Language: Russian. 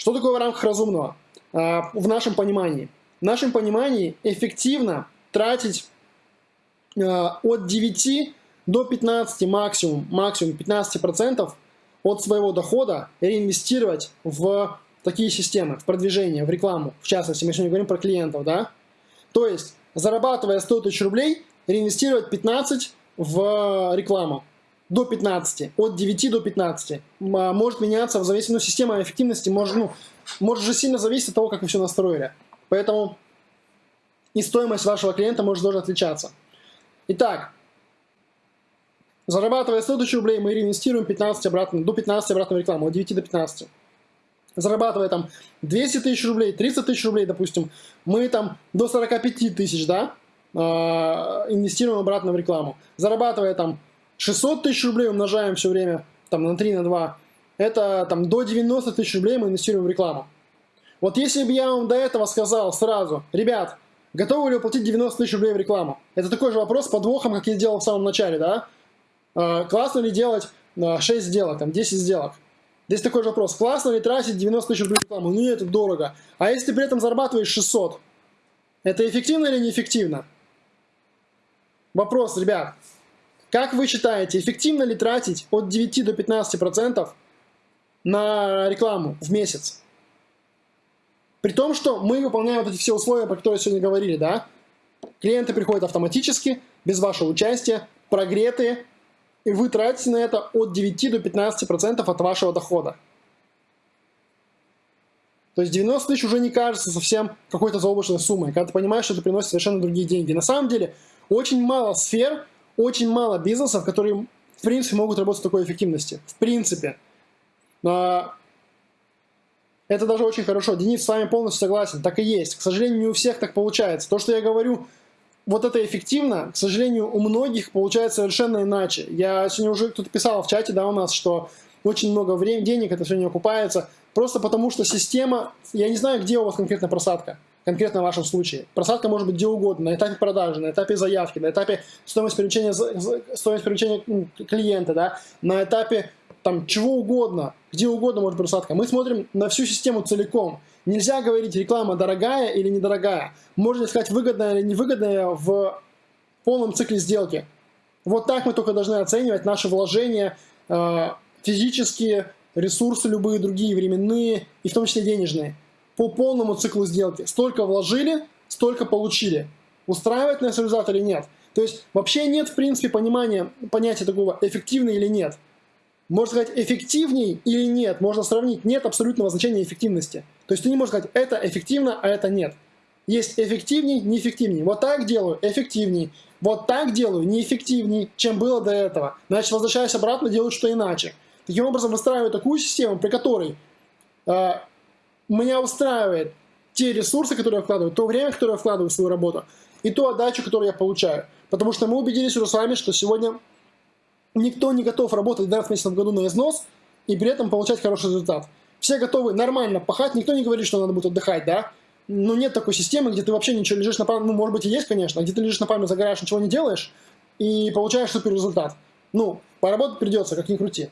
Что такое в рамках разумного? А, в нашем понимании. В нашем понимании эффективно тратить а, от 9 до 15 максимум, максимум 15% от своего дохода реинвестировать в такие системы, в продвижение, в рекламу, в частности, мы сегодня говорим про клиентов, да? То есть, зарабатывая 100 тысяч рублей, реинвестировать 15 в рекламу до 15, от 9 до 15. А, может меняться в зависимости, ну, система эффективности может, ну, может же сильно зависеть от того, как вы все настроили. Поэтому и стоимость вашего клиента может тоже отличаться. Итак, зарабатывая 100 тысяч рублей, мы реинвестируем 15 обратно, до 15 обратно в рекламу, от 9 до 15. Зарабатывая там 200 тысяч рублей, 30 тысяч рублей, допустим, мы там до 45 тысяч, да, а, инвестируем обратно в рекламу. Зарабатывая там 600 тысяч рублей, умножаем все время там на 3, на 2, это там до 90 тысяч рублей мы инвестируем в рекламу. Вот если бы я вам до этого сказал сразу, ребят, готовы ли вы платить 90 тысяч рублей в рекламу? Это такой же вопрос с подвохом, как я делал в самом начале, да? А, классно ли делать 6 а, сделок, там 10 сделок? Здесь такой же вопрос. Классно ли тратить 90 тысяч рублей в рекламу? Нет, это дорого. А если ты при этом зарабатываешь 600? Это эффективно или неэффективно? Вопрос, ребят. Как вы считаете, эффективно ли тратить от 9 до 15% на рекламу в месяц? При том, что мы выполняем вот эти все условия, про которые сегодня говорили, да? Клиенты приходят автоматически, без вашего участия, прогретые, и вы тратите на это от 9 до 15% от вашего дохода. То есть 90 тысяч уже не кажется совсем какой-то заоблачной суммой, когда ты понимаешь, что это приносит совершенно другие деньги. На самом деле, очень мало сфер, очень мало бизнесов, которые, в принципе, могут работать с такой эффективности. В принципе. Но это даже очень хорошо. Денис с вами полностью согласен. Так и есть. К сожалению, не у всех так получается. То, что я говорю, вот это эффективно, к сожалению, у многих получается совершенно иначе. Я сегодня уже кто-то писал в чате, да, у нас, что очень много времени, денег это все не окупается, просто потому что система, я не знаю, где у вас конкретно просадка конкретно в вашем случае. Просадка может быть где угодно, на этапе продажи, на этапе заявки, на этапе стоимость привлечения, стоимость привлечения клиента, да, на этапе там чего угодно, где угодно может быть просадка. Мы смотрим на всю систему целиком. Нельзя говорить, реклама дорогая или недорогая. Можно сказать, выгодная или невыгодная в полном цикле сделки. Вот так мы только должны оценивать наши вложения, э, физические ресурсы, любые другие, временные и в том числе денежные по полному циклу сделки. Столько вложили, столько получили. Устраивает нас результат или нет? То есть вообще нет в принципе понимания, понятия такого эффективный или нет. Можно сказать эффективней или нет, можно сравнить, нет абсолютного значения эффективности. То есть ты не можешь сказать это эффективно, а это нет. Есть эффективней, неэффективней. Вот так делаю, эффективней. Вот так делаю, неэффективней, чем было до этого. Значит, возвращаясь обратно, делаю что иначе. Таким образом, выстраиваю такую систему, при которой э, меня устраивает те ресурсы, которые я вкладываю, то время, которое я вкладываю в свою работу, и ту отдачу, которую я получаю. Потому что мы убедились уже с вами, что сегодня никто не готов работать 12 месяцев в году на износ и при этом получать хороший результат. Все готовы нормально пахать, никто не говорит, что надо будет отдыхать, да? Но нет такой системы, где ты вообще ничего лежишь на пальме, ну, может быть, и есть, конечно, где ты лежишь на пальме, загораешь, ничего не делаешь, и получаешь супер результат. Ну, поработать придется, как ни крути.